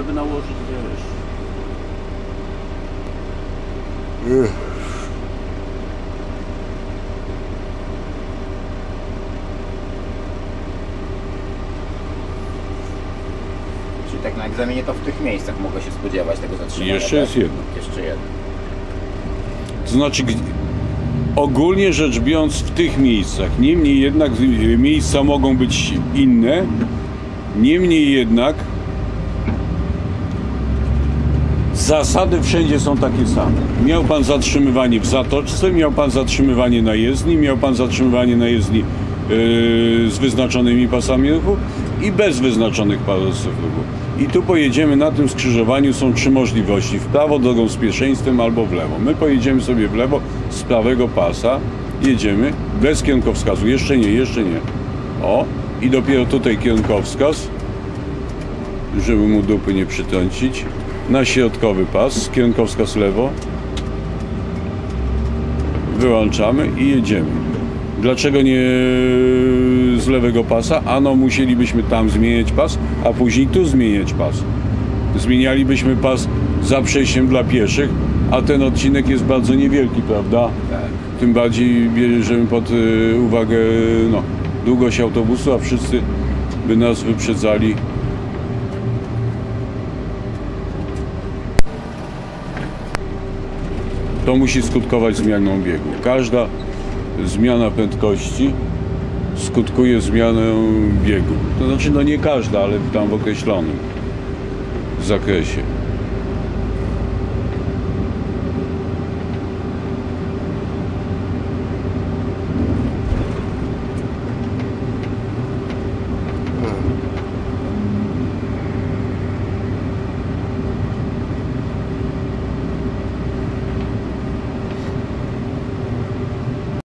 żeby nałożyć, wiesz. Czyli tak na egzaminie to w tych miejscach mogę się spodziewać tego zatrzymania. Jeszcze tak? jest jedno. Jeszcze jedno. To znaczy, ogólnie rzecz biorąc, w tych miejscach. Niemniej jednak miejsca mogą być inne. Niemniej jednak zasady wszędzie są takie same. Miał pan zatrzymywanie w zatoczce, miał pan zatrzymywanie na jezdni, miał pan zatrzymywanie na jezdni yy, z wyznaczonymi pasami ruchu i bez wyznaczonych pasów ruchu. I tu pojedziemy na tym skrzyżowaniu, są trzy możliwości. W prawo drogą z pierwszeństwem albo w lewo. My pojedziemy sobie w lewo z prawego pasa, jedziemy bez kierunkowskazu. Jeszcze nie, jeszcze nie. O, i dopiero tutaj kierunkowskaz żeby mu dupy nie przytrącić. Na środkowy pas, kierunkowskaz lewo. Wyłączamy i jedziemy. Dlaczego nie z lewego pasa? Ano musielibyśmy tam zmieniać pas, a później tu zmieniać pas. Zmienialibyśmy pas za przejściem dla pieszych, a ten odcinek jest bardzo niewielki, prawda? Tym bardziej bierzemy pod y, uwagę no, długość autobusu, a wszyscy by nas wyprzedzali to musi skutkować zmianą biegu. Każda zmiana prędkości skutkuje zmianą biegu. To znaczy, no nie każda, ale tam w określonym zakresie.